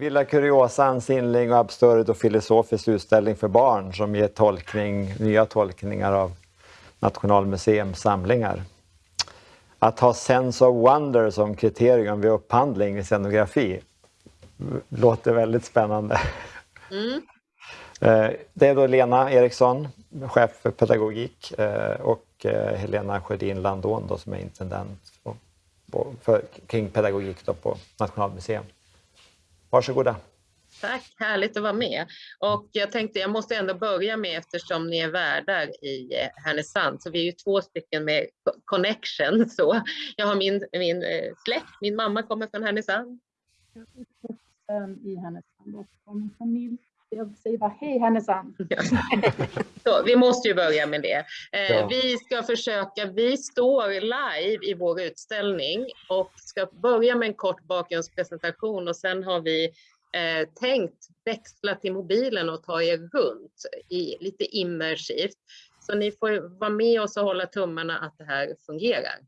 Villa Curiosa, en sinnlig och absurd och filosofisk utställning för barn som ger tolkning, nya tolkningar av Nationalmuseums samlingar. Att ha sense of wonder som kriterium vid upphandling i scenografi låter väldigt spännande. Mm. Eh, det är då Lena Eriksson, chef för pedagogik eh, och eh, Helena Sjödin Landån då, som är intendent för, kring pedagogik då på Nationalmuseum. Varsågoda. Tack, härligt att vara med. Och jag tänkte jag måste ändå börja med eftersom ni är värdar i Härnösand, så vi är ju två stycken med connection. Så jag har min, min släkt, min mamma kommer från Härnösand. I Härnösand och min familj jag säger bara hej Härnösand. Så, vi måste ju börja med det. Eh, ja. Vi ska försöka, vi står live i vår utställning och ska börja med en kort bakgrundspresentation och sen har vi eh, tänkt växla till mobilen och ta er runt i lite immersivt. Så ni får vara med oss och hålla tummarna att det här fungerar.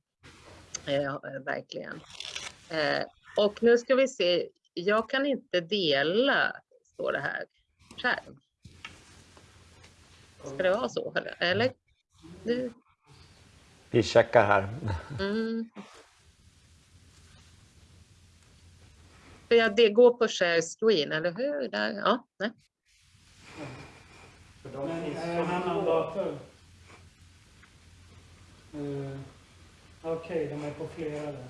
Eh, verkligen. Eh, och nu ska vi se, jag kan inte dela, står det här skärm. Ska det vara så? Eller? Du... Vi checkar här. Mm. För jag, det går på share screen, eller hur? Där. Ja, nej. En annan dator. Okej, okay, de är på flera där.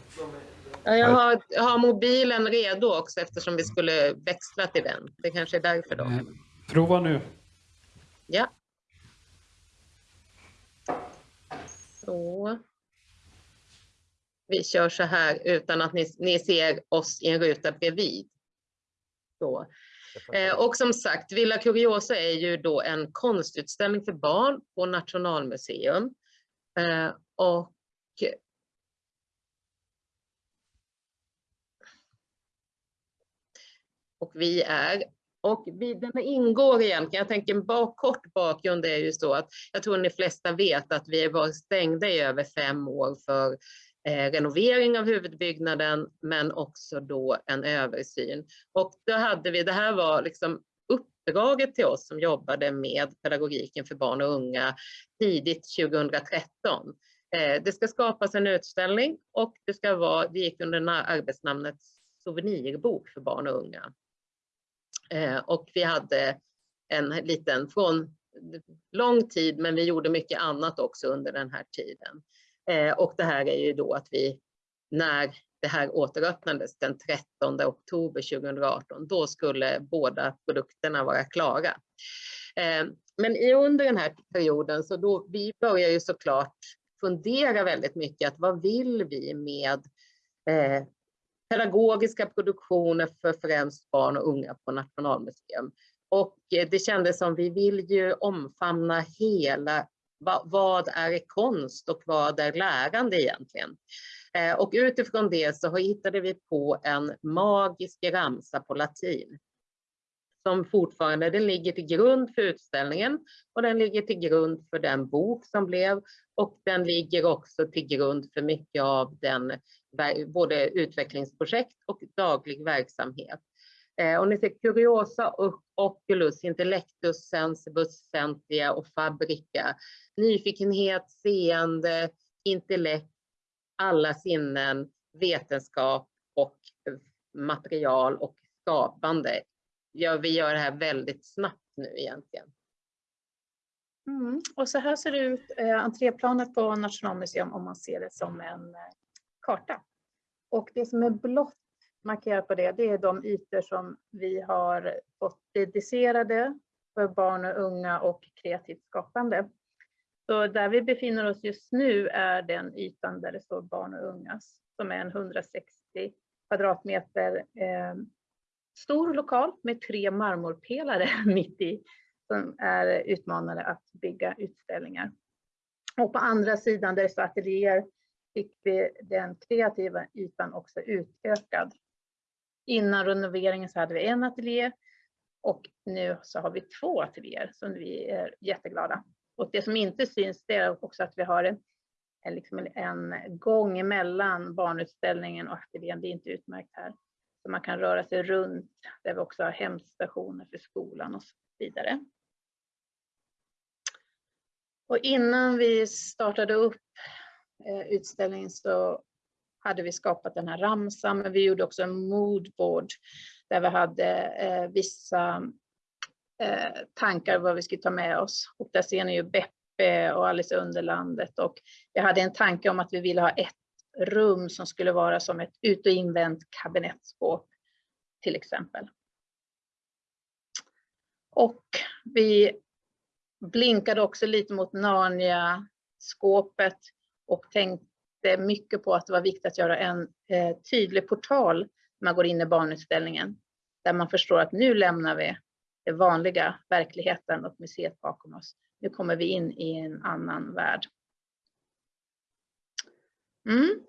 Ja, jag har, jag har, mobilen redo också eftersom vi skulle växla till den. Det kanske är därför då. Eh, prova nu. Ja. Så. Vi kör så här utan att ni, ni ser oss i en ruta bredvid. Så. Eh, och som sagt, Villa Curiosa är ju då en konstutställning för barn på Nationalmuseum. Eh, och och vi är. Och vi, den ingår egentligen, jag tänker bak, kort bakgrund är ju så att jag tror ni de flesta vet att vi har varit stängda i över fem år för eh, renovering av huvudbyggnaden men också då en översyn. Och då hade vi, det här var liksom uppdraget till oss som jobbade med pedagogiken för barn och unga tidigt 2013. Eh, det ska skapas en utställning och det ska vara, det gick under arbetsnamnet souvenirbok för barn och unga. Eh, och vi hade en liten, från lång tid, men vi gjorde mycket annat också under den här tiden. Eh, och det här är ju då att vi, när det här återöppnades den 13 oktober 2018, då skulle båda produkterna vara klara. Eh, men under den här perioden så då, vi börjar ju såklart fundera väldigt mycket att vad vill vi med pedagogiska produktioner för främst barn och unga på Nationalmuseum. Och eh, det kändes som vi vill ju omfamna hela vad är konst och vad är lärande egentligen? Eh, och utifrån det så hittade vi på en magisk ramsa på latin som fortfarande den ligger till grund för utställningen och den ligger till grund för den bok som blev och den ligger också till grund för mycket av den både utvecklingsprojekt och daglig verksamhet. Eh, och ni ser Curiosa, Oculus, Intellectus, Sensibus, Sentia och Fabrica. Nyfikenhet, seende, intellekt, alla sinnen, vetenskap och material och skapande. Ja, vi gör det här väldigt snabbt nu egentligen. Mm. Och så här ser det ut, eh, entréplanet på Nationalmuseum om man ser det som en eh, karta. Och det som är blått markerat på det, det är de ytor som vi har fått dedicerade för barn och unga och kreativt skapande. Så där vi befinner oss just nu är den ytan där det står barn och ungas, som är en 160 kvadratmeter eh, stor lokal med tre marmorpelare mitt i, som är utmanade att bygga utställningar. Och på andra sidan där det står ateljéer fick vi den kreativa ytan också utökad. Innan renoveringen så hade vi en ateljé och nu så har vi två ateljéer som vi är jätteglada. Och det som inte syns det är också att vi har en, en, liksom en gång emellan barnutställningen och ateljén. Det är inte utmärkt här. Så man kan röra sig runt, där vi också har hämtstationer för skolan och så vidare. Och innan vi startade upp Eh, utställningen så hade vi skapat den här ramsan, men vi gjorde också en moodboard där vi hade eh, vissa eh, tankar vad vi skulle ta med oss. Och där ser ni ju Beppe och Alice Underlandet och jag hade en tanke om att vi ville ha ett rum som skulle vara som ett ut och invänt kabinettskåp till exempel. Och vi blinkade också lite mot Narnia-skåpet och tänkte mycket på att det var viktigt att göra en eh, tydlig portal när man går in i barnutställningen. Där man förstår att nu lämnar vi den vanliga verkligheten och museet bakom oss. Nu kommer vi in i en annan värld. Mm.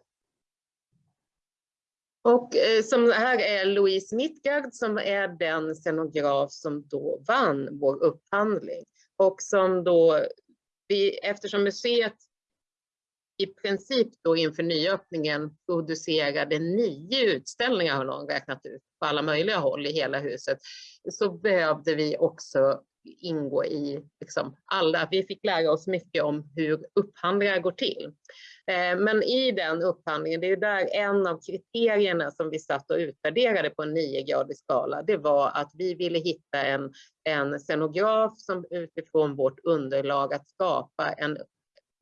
Och eh, som här är Louise Mittgard som är den scenograf som då vann vår upphandling. Och som då, vi, eftersom museet i princip då inför nyöppningen producerade nio utställningar har någon räknat ut på alla möjliga håll i hela huset, så behövde vi också ingå i liksom alla, vi fick lära oss mycket om hur upphandlingar går till. Eh, men i den upphandlingen, det är där en av kriterierna som vi satt och utvärderade på en niogradig skala, det var att vi ville hitta en, en scenograf som utifrån vårt underlag att skapa en,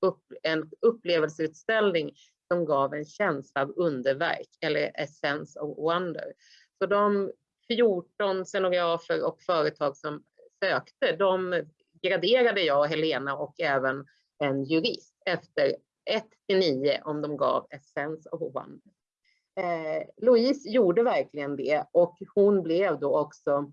upp, en upplevelseutställning som gav en känsla av underverk eller essence of wonder. Så de 14 scenografer och företag som sökte, de graderade jag, Helena och även en jurist efter 1 till 9 om de gav essence of wonder. Eh, Louise gjorde verkligen det och hon blev då också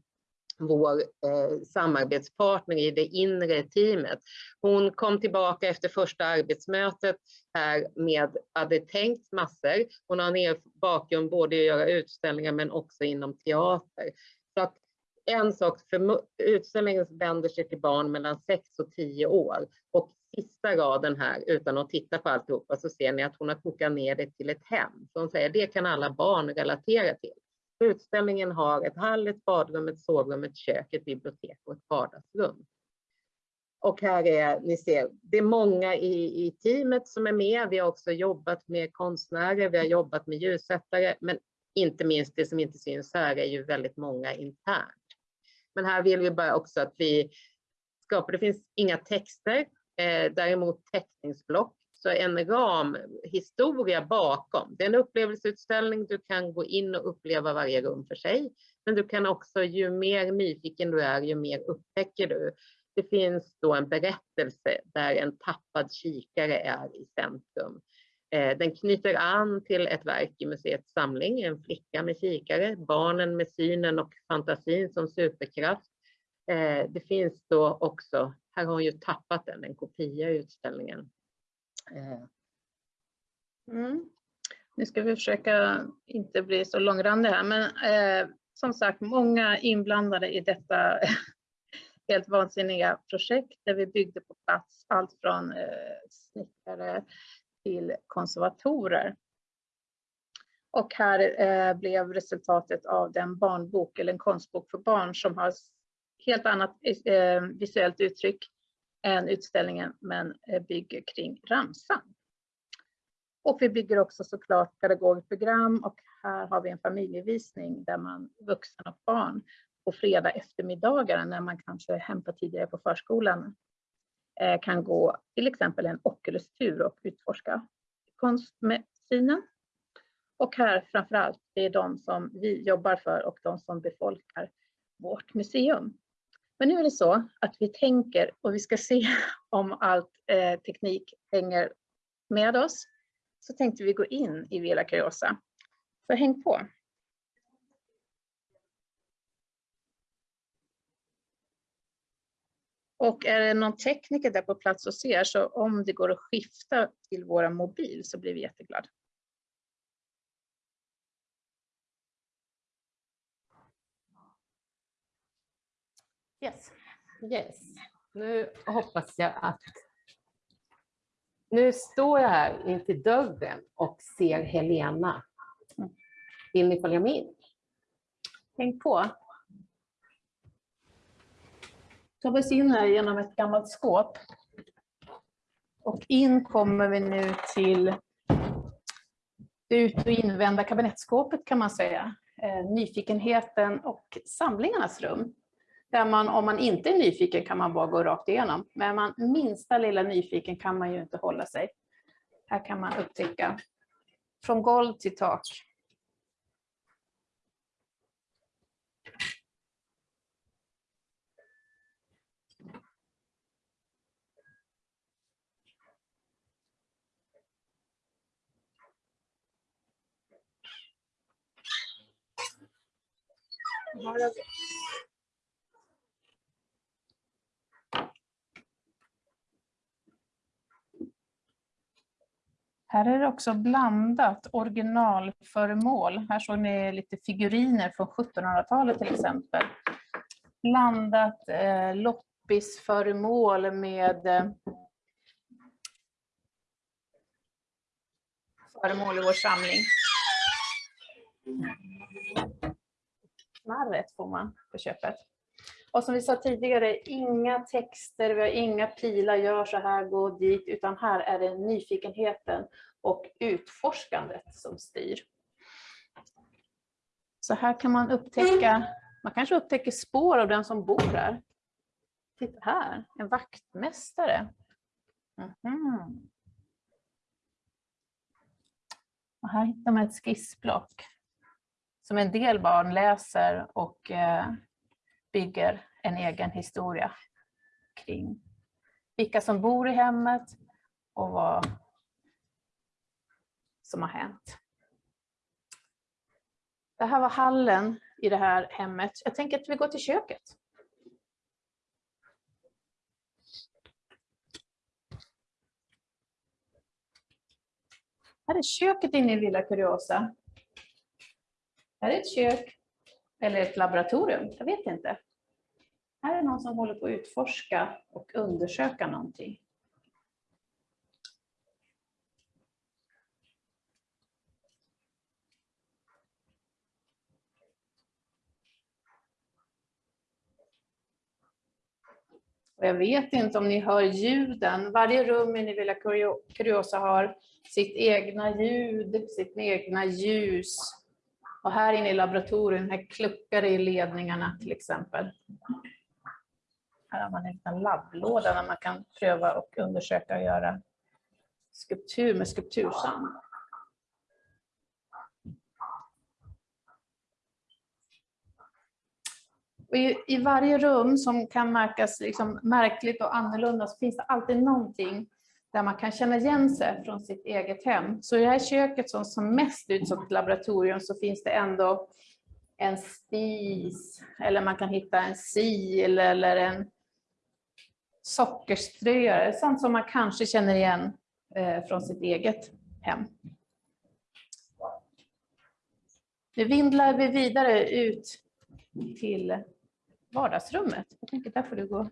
vår eh, samarbetspartner i det inre teamet. Hon kom tillbaka efter första arbetsmötet här med, hade tänkt massor. Hon har en bakgrund både i att göra utställningar men också inom teater. Så att en sak, för utställningen vänder sig till barn mellan 6 och 10 år och sista raden här, utan att titta på alltihopa, så ser ni att hon har kokat ner det till ett hem. Så hon säger det kan alla barn relatera till. Utställningen har ett hall, ett badrum, ett sovrum, ett kök, ett bibliotek och ett vardagsrum. Och här är, ni ser, det är många i, i teamet som är med. Vi har också jobbat med konstnärer, vi har jobbat med ljussättare, men inte minst det som inte syns här är ju väldigt många internt. Men här vill vi bara också att vi skapar, det finns inga texter, eh, däremot teckningsblock också en ramhistoria bakom. Det är en upplevelseutställning, du kan gå in och uppleva varje rum för sig. Men du kan också, ju mer nyfiken du är, ju mer upptäcker du. Det finns då en berättelse där en tappad kikare är i centrum. Eh, den knyter an till ett verk i museets samling, en flicka med kikare, barnen med synen och fantasin som superkraft. Eh, det finns då också, här har hon ju tappat den, en kopia i utställningen. Eh, mm. Nu ska vi försöka inte bli så långrandiga här, men eh, som sagt många inblandade i detta helt vansinniga projekt där vi byggde på plats allt från eh, snickare till konservatorer. Och här eh, blev resultatet av den barnbok eller en konstbok för barn som har helt annat eh, visuellt uttryck än utställningen men eh, bygger kring ramsan. Och vi bygger också såklart pedagogiskt program och här har vi en familjevisning där man vuxna och barn på fredag eftermiddagar när man kanske hämtar tidigare på förskolan eh, kan gå till exempel en Oculus-tur och utforska konst med synen. Och här framför allt, det är de som vi jobbar för och de som befolkar vårt museum. Men nu är det så att vi tänker och vi ska se om allt eh, teknik hänger med oss. Så tänkte vi gå in i Villa Curiosa. Så häng på! Och är det någon tekniker där på plats och ser, så om det går att skifta till våra mobil så blir vi jätteglada. Yes. yes. Nu hoppas jag att... Nu står jag här inför dörren och ser Helena. Vill ni följa med in? Häng på. tar vi oss in här genom ett gammalt skåp. Och in kommer vi nu till ut och invända kabinettskåpet kan man säga. Eh, nyfikenheten och samlingarnas rum. Där man, om man inte är nyfiken kan man bara gå rakt igenom. Men är man minsta lilla nyfiken kan man ju inte hålla sig. Här kan man upptäcka från golv till tak. Här Här är det också blandat originalföremål. Här såg ni lite figuriner från 1700-talet till exempel. Blandat eh, loppisföremål med eh, föremål i vår samling. Knarret får man på köpet. Och som vi sa tidigare, inga texter, vi har inga pilar, gör så här, gå dit, utan här är det nyfikenheten och utforskandet som styr. Så här kan man upptäcka, man kanske upptäcker spår av den som bor här. Titta här, en vaktmästare. Mhm. Och här hittar man ett skissblock som en del barn läser och eh, bygger en egen historia kring vilka som bor i hemmet och vad som har hänt. Det här var hallen i det här hemmet. Jag tänker att vi går till köket. Här är köket inne i Villa Curiosa. Här är ett kök eller ett laboratorium, jag vet inte. Här är någon som håller på att utforska och undersöka någonting. Och jag vet inte om ni hör ljuden. Varje rum i Villa Curiosa har sitt egna ljud, sitt egna ljus. Och här inne i laboratoriet, här kluckar det i ledningarna till exempel. Här har man en liten labblåda där man kan pröva och undersöka och göra skulptur med skulptursand. Och i, I varje rum som kan märkas liksom märkligt och annorlunda så finns det alltid någonting där man kan känna igen sig från sitt eget hem. Så i det här köket som, som mest ut som ett laboratorium så finns det ändå en spis, eller man kan hitta en sil eller en sockerströare, sånt som man kanske känner igen eh, från sitt eget hem. Nu vindlar vi vidare ut till vardagsrummet. Jag tänker där får du gå.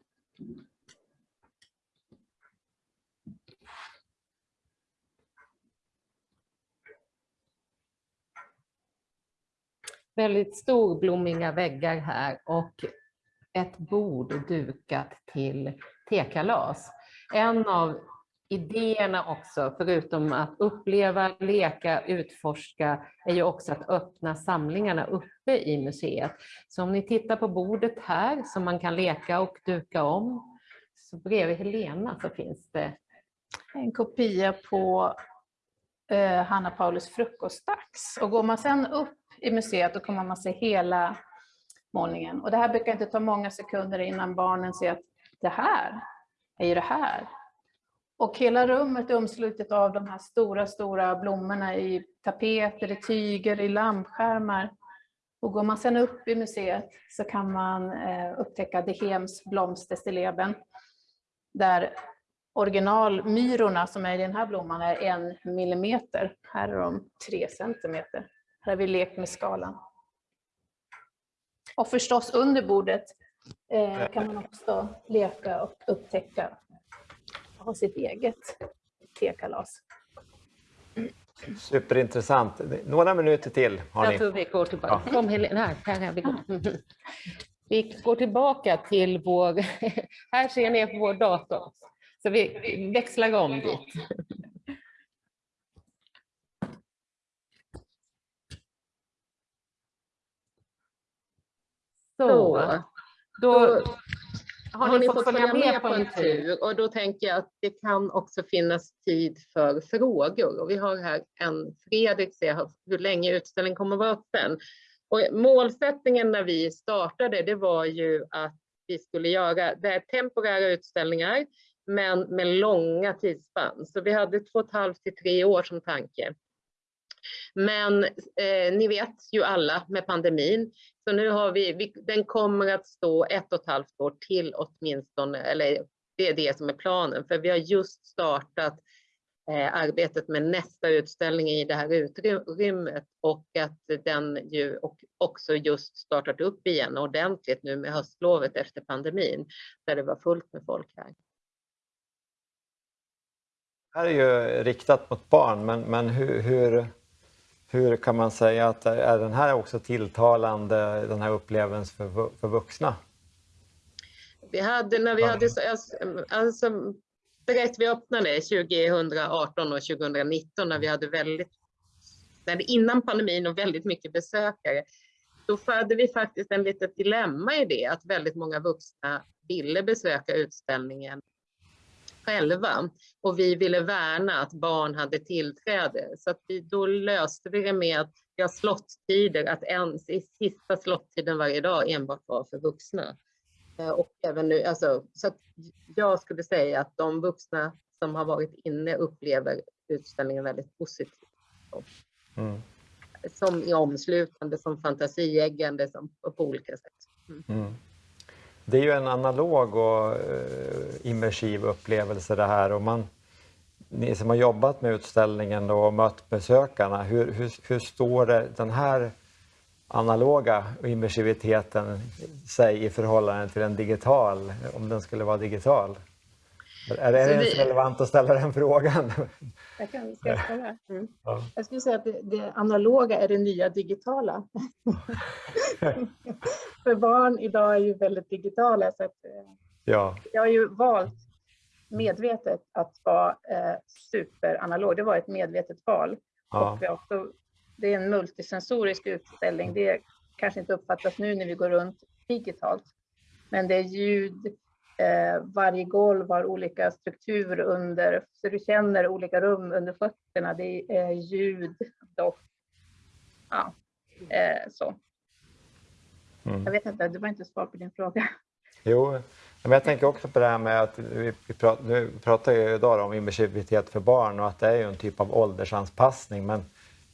Väldigt storblommiga väggar här och ett bord dukat till tekalas. En av idéerna också, förutom att uppleva, leka, utforska, är ju också att öppna samlingarna uppe i museet. Så om ni tittar på bordet här som man kan leka och duka om, så bredvid Helena så finns det en kopia på eh, Hanna Paulus frukostdags. Och går man sen upp i museet då kommer man se hela målningen. Och det här brukar inte ta många sekunder innan barnen ser att det här är ju det här. Och hela rummet är omslutet av de här stora, stora blommorna i tapeter, i tyger, i lampskärmar. Och går man sedan upp i museet så kan man eh, upptäcka De Hems blomsterstilleben. Där originalmyrorna som är i den här blomman är en millimeter. Här är de tre centimeter. Här har vi lekt med skalan. Och förstås under bordet eh, kan man också leka och upptäcka ha sitt eget tekalas. Superintressant. Några minuter till har Jag ni. tror vi går tillbaka. Kom Helena, här, här är vi. går. Vi går tillbaka till vår... Här ser ni på vår dator. Så vi växlar om dit. Så, då har ni fått följa med på en tur. tur och då tänker jag att det kan också finnas tid för frågor. Och vi har här en Fredrik, ser hur länge utställningen kommer att vara öppen. Och målsättningen när vi startade, det var ju att vi skulle göra det är temporära utställningar, men med långa tidsspann. Så vi hade två och ett halvt till tre år som tanke. Men eh, ni vet ju alla med pandemin, så nu har vi, vi, den kommer att stå ett och ett halvt år till åtminstone, eller det är det som är planen, för vi har just startat eh, arbetet med nästa utställning i det här utrymmet. Och att den ju och också just startat upp igen ordentligt nu med höstlovet efter pandemin, där det var fullt med folk här. Det här är ju riktat mot barn, men, men hur, hur, hur kan man säga att är den här också tilltalande, den här upplevelsen för, för vuxna? Vi hade när vi hade, så- alltså, direkt vi öppnade 2018 och 2019 när vi hade väldigt, när det, innan pandemin och väldigt mycket besökare, då hade vi faktiskt en litet dilemma i det att väldigt många vuxna ville besöka utställningen själva och vi ville värna att barn hade tillträde så att vi, då löste vi det med att vi har slotttider, att ens i sista slottiden varje dag enbart var för vuxna. Eh, Och även nu, alltså, så att jag skulle säga att de vuxna som har varit inne upplever utställningen väldigt positivt. Mm. Som i omslutande, som fantasieggande, som på olika sätt. Mm. Det är ju en analog och eh, immersiv upplevelse det här. Och man, ni som har jobbat med utställningen och mött besökarna, hur, hur, hur står det, den här analoga immersiviteten sig i förhållande till en digital, om den skulle vara digital? Är, det ens det- relevant att ställa den frågan? Jag kan ska? Mm. Ja. Jag skulle säga att det, det analoga är det nya digitala. För barn idag är ju väldigt digitala så att eh, Ja, jag har ju valt medvetet att vara eh, superanalog. Det var ett medvetet val. ja, Och vi också, det är en multisensorisk utställning. Det kanske inte uppfattas nu när vi går runt digitalt. Men det är ljud, varje golv har olika struktur under, så du känner olika rum under fötterna. Det är ljud, doft, ja, eh, så. Mm. Jag vet inte, det var inte svar på din fråga. Jo, men jag tänker också på det här med att vi, pratar, nu pratar ju idag om immersivitet för barn och att det är ju en typ av åldersanpassning men,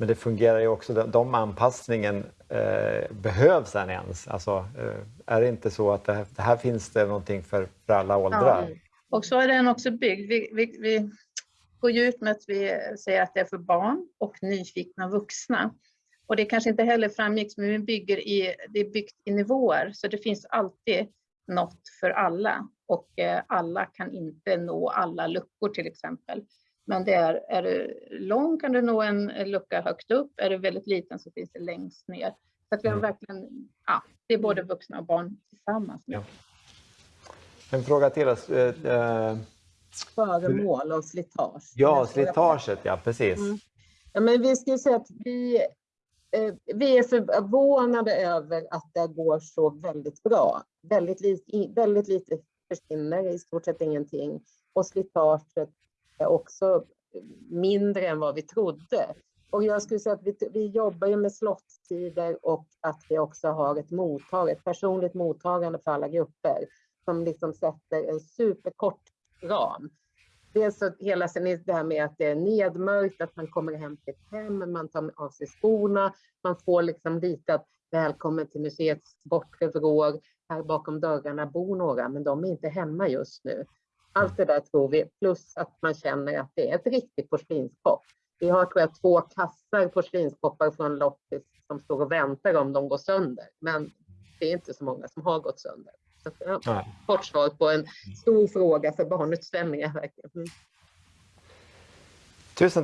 men det fungerar ju också, de, anpassningen eh, behövs den ens? Alltså, eh, är det inte så att det här, det här finns det någonting för, för alla åldrar? Och så är den också byggd. Vi, vi, vi går ju ut med att vi säger att det är för barn och nyfikna vuxna. Och det kanske inte heller framgick, men vi bygger i, det är byggt i nivåer, så det finns alltid något för alla. Och eh, alla kan inte nå alla luckor till exempel. Men det är, är du lång kan du nå en lucka högt upp, är du väldigt liten så finns det längst ner. Så att vi har Mm. verkligen, ja, det är både vuxna och barn tillsammans. Ja. En fråga till oss. Eh, eh, Föremål och slitage. ja, slitaget, ja precis. Mm. Ja, men vi skulle säga att vi, eh, vi är förvånade över att det går så väldigt bra. Väldigt lite, väldigt lite försvinner, i stort sett ingenting. Och slitaget också mindre än vad vi trodde. Och jag skulle säga att vi, vi jobbar ju med slotttider och att vi också har ett mottag, ett personligt mottagande för alla grupper som liksom sätter en superkort ram. Dels så hela det här med att det är nedmörkt, att man kommer hem till ett hem, man tar av sig skorna, man får liksom lite att välkommen till museets bortre vrår, här bakom dörrarna bor några, men de är inte hemma just nu. Allt det där tror vi, plus att man känner att det är ett riktigt porslinskopp. Vi har tror jag två kassar porslinskoppar från loppis som står och väntar om de går sönder, men det är inte så många som har gått sönder. Så, ja, kort svar på en stor fråga för barnutställningar verkligen. Mm. Tusen